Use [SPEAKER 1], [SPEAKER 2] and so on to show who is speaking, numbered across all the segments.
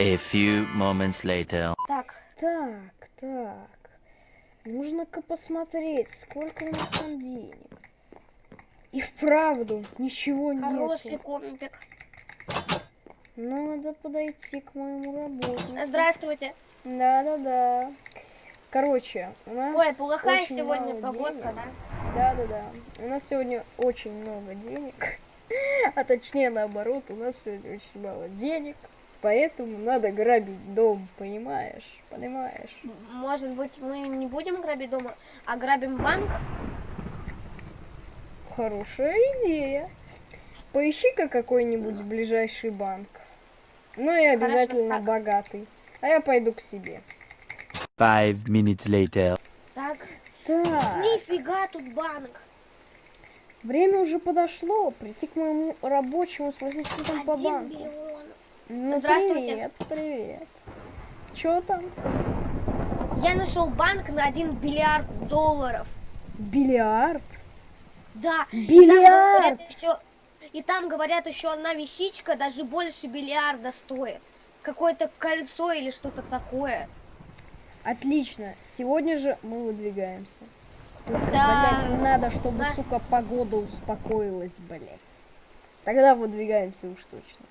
[SPEAKER 1] A few moments later.
[SPEAKER 2] Так,
[SPEAKER 3] Так, так. Нужно-ка посмотреть, сколько у нас там денег. И вправду ничего
[SPEAKER 2] хороший
[SPEAKER 3] нет.
[SPEAKER 2] компик.
[SPEAKER 3] Надо подойти к моему работнику.
[SPEAKER 2] Здравствуйте.
[SPEAKER 3] Да-да-да. Короче, у нас
[SPEAKER 2] Ой, плохая
[SPEAKER 3] очень
[SPEAKER 2] сегодня
[SPEAKER 3] мало
[SPEAKER 2] погодка,
[SPEAKER 3] денег.
[SPEAKER 2] да?
[SPEAKER 3] Да-да-да. У нас сегодня очень много денег. А точнее наоборот, у нас сегодня очень мало денег. Поэтому надо грабить дом, понимаешь? Понимаешь?
[SPEAKER 2] Может быть, мы не будем грабить дома, а грабим банк?
[SPEAKER 3] Хорошая идея. Поищи-ка какой-нибудь ближайший банк. Ну и
[SPEAKER 2] Хорошо,
[SPEAKER 3] обязательно
[SPEAKER 2] так.
[SPEAKER 3] богатый. А я пойду к себе.
[SPEAKER 1] Five minutes later.
[SPEAKER 2] Так,
[SPEAKER 3] Так,
[SPEAKER 2] нифига тут банк.
[SPEAKER 3] время уже подошло. Прийти к моему рабочему, спросить, что там по
[SPEAKER 2] Один
[SPEAKER 3] банку.
[SPEAKER 2] миллион.
[SPEAKER 3] Ну,
[SPEAKER 2] Здравствуйте.
[SPEAKER 3] Привет, привет. Чё там?
[SPEAKER 2] Я нашел банк на 1 бильярд долларов.
[SPEAKER 3] Бильярд?
[SPEAKER 2] Да.
[SPEAKER 3] Бильярд!
[SPEAKER 2] И там говорят еще, одна вещичка даже больше бильярда стоит. Какое-то кольцо или что-то такое.
[SPEAKER 3] Отлично. Сегодня же мы выдвигаемся. Только,
[SPEAKER 2] Да.
[SPEAKER 3] блядь, надо, чтобы,
[SPEAKER 2] Нас-
[SPEAKER 3] сука, погода успокоилась, блядь. Тогда выдвигаемся уж точно.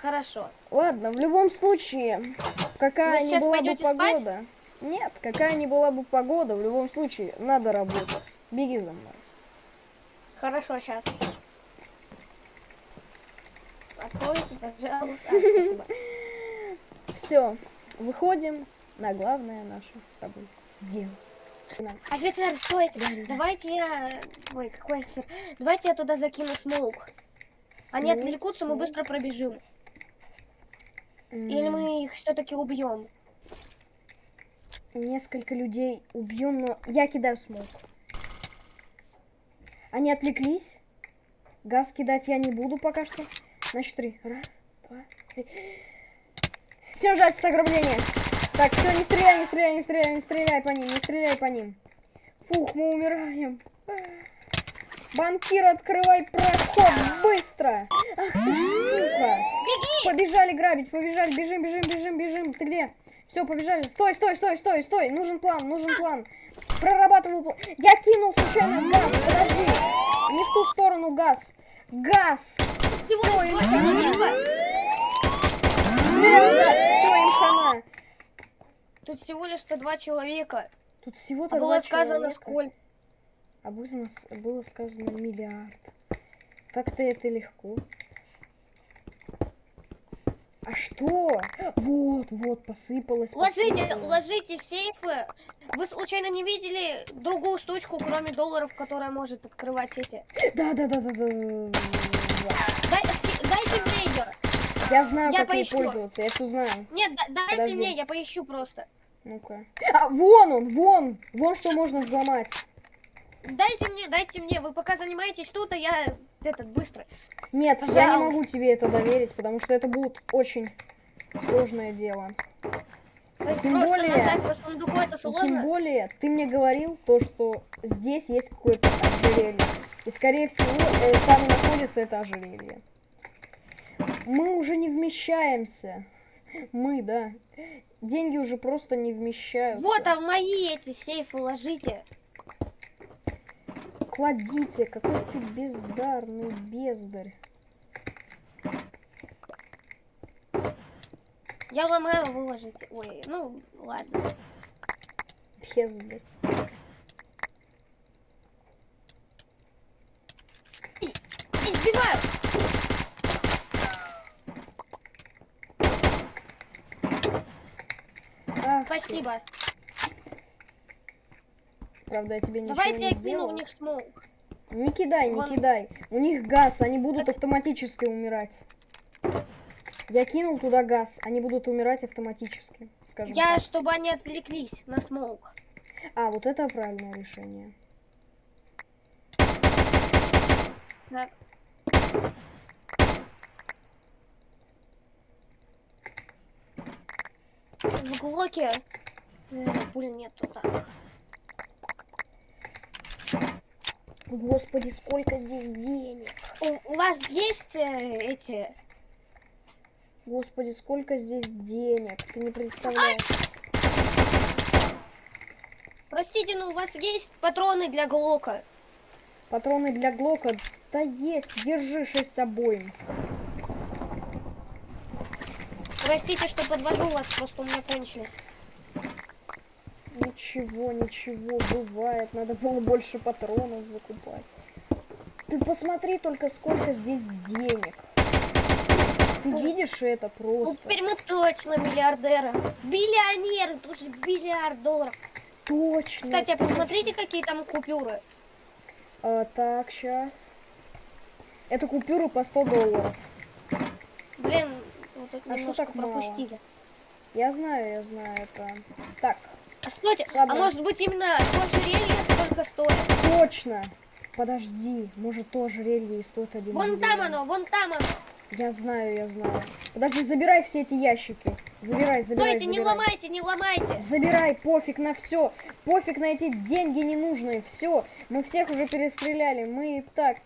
[SPEAKER 2] Хорошо.
[SPEAKER 3] Ладно, в любом случае, какая
[SPEAKER 2] Вы сейчас
[SPEAKER 3] была бы
[SPEAKER 2] пойдете спать?
[SPEAKER 3] погода... Нет, какая ни была бы погода, в любом случае, надо работать. Беги за мной.
[SPEAKER 2] Хорошо, сейчас. Откройте, пожалуйста. А.
[SPEAKER 3] Все, выходим на главное наше с тобой дело.
[SPEAKER 2] Офицер, стойте. Давайте я... Ой, какой офицер? Давайте я туда закину смоук. Они отвлекутся, мы быстро пробежим. Или мы их все-таки убьем.
[SPEAKER 3] Несколько людей убьем, но я кидаю смог. Они отвлеклись. Газ кидать я не буду пока что. Значит, три. Раз, два, три. Всем жать ограбление. Так, все, не стреляй, не стреляй, не стреляй, не стреляй по ним, не стреляй по ним. Фух, мы умираем. Банкир, открывай проход, быстро! Ах ты, сука! Побежали грабить, побежали, бежим, бежим, бежим, бежим. Ты где? Все, побежали. Стой, стой, стой, стой, стой. Нужен план, нужен план. Прорабатываю план. Я кинул случайно газ, подожди. Не в ту сторону газ. Газ.
[SPEAKER 2] Всего
[SPEAKER 3] им хана. газ. Все, им хана.
[SPEAKER 2] Тут всего лишь-то два человека.
[SPEAKER 3] Тут всего-то
[SPEAKER 2] А было сказано
[SPEAKER 3] человека.
[SPEAKER 2] сколько.
[SPEAKER 3] А было сказано миллиард. Как-то это легко. А что? Вот, вот, посыпалось.
[SPEAKER 2] Ложите,
[SPEAKER 3] посыпалось.
[SPEAKER 2] ложите в сейфы. Вы случайно не видели другую штучку, кроме долларов, которая может открывать эти?
[SPEAKER 3] Да, да, да, да, да, да, да.
[SPEAKER 2] Дай, дайте мне ее.
[SPEAKER 3] Я знаю,
[SPEAKER 2] Я
[SPEAKER 3] как ей
[SPEAKER 2] поищу.
[SPEAKER 3] пользоваться, я все знаю.
[SPEAKER 2] Нет, да- дайте
[SPEAKER 3] Подожди.
[SPEAKER 2] мне, я поищу просто.
[SPEAKER 3] Ну-ка. А, вон он, вон! Вон что можно взломать.
[SPEAKER 2] Дайте мне, дайте мне. Вы пока занимаетесь тут, а я этот быстро.
[SPEAKER 3] Нет, я не
[SPEAKER 2] Пожалуйста.
[SPEAKER 3] могу тебе это доверить, потому что это будет очень сложное дело.
[SPEAKER 2] То есть
[SPEAKER 3] Тем
[SPEAKER 2] просто
[SPEAKER 3] более-
[SPEAKER 2] нажать по сундуку это
[SPEAKER 3] И Тем
[SPEAKER 2] сложно.
[SPEAKER 3] более, ты мне говорил то, что здесь есть какое-то ожерелье. И, скорее всего, э, там находится это ожерелье. Мы уже не вмещаемся. Мы, да. Деньги уже просто не вмещаются.
[SPEAKER 2] Вот, а в мои эти сейфы ложите.
[SPEAKER 3] Кладите, какой ты бездарный бездарь.
[SPEAKER 2] Я ломаю, вы ложите. Ой, ну ладно.
[SPEAKER 3] Бездарь.
[SPEAKER 2] Избиваю.
[SPEAKER 3] Ах ты. Правда, я тебе ничего
[SPEAKER 2] Давайте
[SPEAKER 3] не
[SPEAKER 2] я кину в них smoke.
[SPEAKER 3] Не кидай, не
[SPEAKER 2] Вон.
[SPEAKER 3] кидай. У них газ, они будут автоматически умирать. Я кинул туда газ, они будут умирать автоматически, скажем
[SPEAKER 2] Я,
[SPEAKER 3] так.
[SPEAKER 2] чтобы они отвлеклись на smoke.
[SPEAKER 3] А, вот это правильное решение.
[SPEAKER 2] Так. В глоке э, пуль нету так.
[SPEAKER 3] Господи, сколько здесь денег.
[SPEAKER 2] У, у вас есть э, эти
[SPEAKER 3] Господи, сколько здесь денег, ты не представляешь.
[SPEAKER 2] Простите, но у вас есть патроны для Глока?
[SPEAKER 3] Патроны для Глока, да есть, держи 6 обоим.
[SPEAKER 2] Простите, что подвожу вас, просто у меня кончились.
[SPEAKER 3] Ничего, ничего, бывает, надо было больше патронов закупать. Ты посмотри только, сколько здесь денег. Ты видишь это
[SPEAKER 2] Ну,
[SPEAKER 3] просто?
[SPEAKER 2] теперь мы точно миллиардеры. Биллионеры, тоже миллиард долларов.
[SPEAKER 3] Точно.
[SPEAKER 2] Кстати, а посмотрите, какие там купюры.
[SPEAKER 3] А, так, сейчас. Это купюры по 100 долларов.
[SPEAKER 2] Блин, вот тут
[SPEAKER 3] А что так мало?
[SPEAKER 2] пропустили.
[SPEAKER 3] Я знаю, я знаю это. Так,
[SPEAKER 2] стойте,
[SPEAKER 3] Ладно.
[SPEAKER 2] а может быть именно то ожерелье столько стоит?
[SPEAKER 3] точно. Подожди, может то ожерелье и стоит один
[SPEAKER 2] Вон там
[SPEAKER 3] миллион.
[SPEAKER 2] оно, вон там оно.
[SPEAKER 3] Я знаю, я знаю. Подожди, забирай все эти ящики. Забирай, забирай,
[SPEAKER 2] Стойте, не
[SPEAKER 3] забирай.
[SPEAKER 2] ломайте, не ломайте.
[SPEAKER 3] Забирай, пофиг на все. Пофиг на эти деньги ненужные. Все. Мы всех уже перестреляли. Мы и так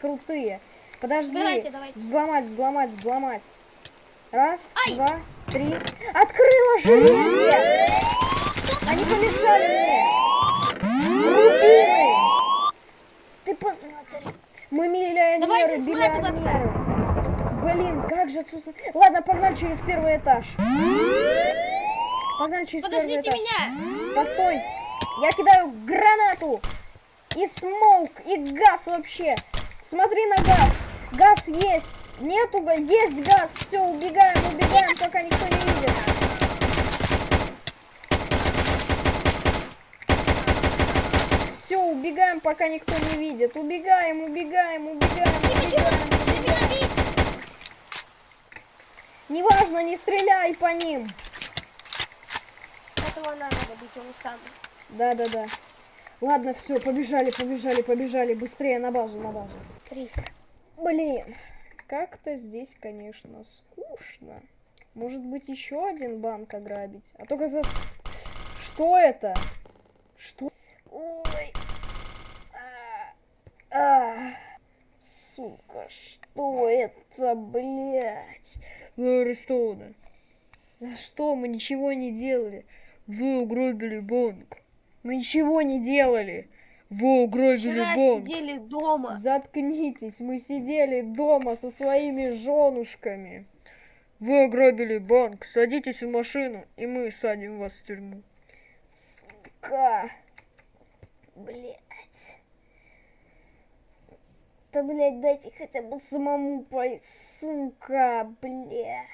[SPEAKER 3] крутые. Подожди.
[SPEAKER 2] Забирайте, давайте.
[SPEAKER 3] Взломать, взломать, взломать. Раз,
[SPEAKER 2] Ай!
[SPEAKER 3] два, три. Открыла железо! Они помешали мне! Рубины! Ты посмотри! Мы миллионеры,
[SPEAKER 2] Давайте сматываться.
[SPEAKER 3] Блин, как же отсутствие... Ладно, погнали через первый этаж. Погнали через
[SPEAKER 2] Подождите
[SPEAKER 3] первый этаж.
[SPEAKER 2] меня.
[SPEAKER 3] Постой! Я кидаю гранату! И смоук, и газ вообще! Смотри на газ! Газ есть! Нету га- Есть газ! Все, убегаем, убегаем, пока никто не видит. Все, убегаем, пока никто не видит. Убегаем, убегаем, убегаем, убегаем. Неважно, не стреляй по ним.
[SPEAKER 2] Этого надо бить, он сам.
[SPEAKER 3] Да-да-да. Ладно, все, побежали, побежали, побежали. Быстрее на базу, на базу.
[SPEAKER 2] Три.
[SPEAKER 3] Блин, как-то здесь, конечно, скучно. Может быть, еще один банк ограбить? А то как-то... Что это? Что? Ой. А. Сука, что это, блядь? Вы арестованы. За что? Мы ничего не делали. Вы угробили банк. Мы ничего не делали. Вы угробили
[SPEAKER 2] Вчера
[SPEAKER 3] банк.
[SPEAKER 2] сидели дома.
[SPEAKER 3] Заткнитесь, мы сидели дома со своими женушками. Вы ограбили банк, садитесь в машину, и мы садим вас в тюрьму. Сука. Блять. Да, блядь, дайте хотя бы самому пой... Сука, блядь.